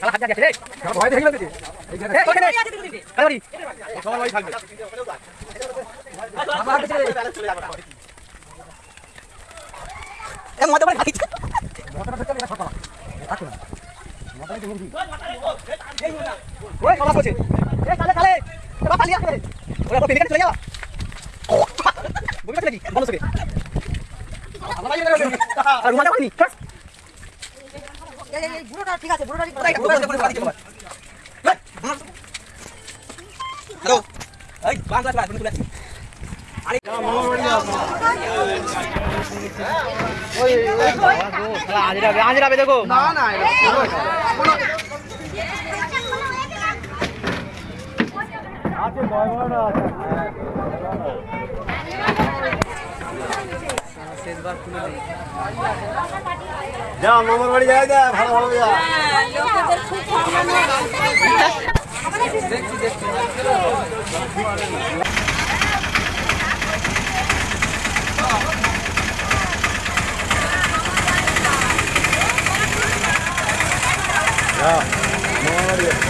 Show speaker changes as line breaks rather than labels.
শালা হাত যাচ্ছে রে ভয় দেখে গেছে এই তোকে নে কালারি
সবার বাড়ি থাকবে
আমার হাত রে এ মতে করে খাচ্ছি মতটা ধরতে এটা ফাটা রাখো না
বুড়োটা ঠিক আছে আছি
না না যা মামার বাড়ি যাই যা ভালো ভালো যা মামার বাড়ি যা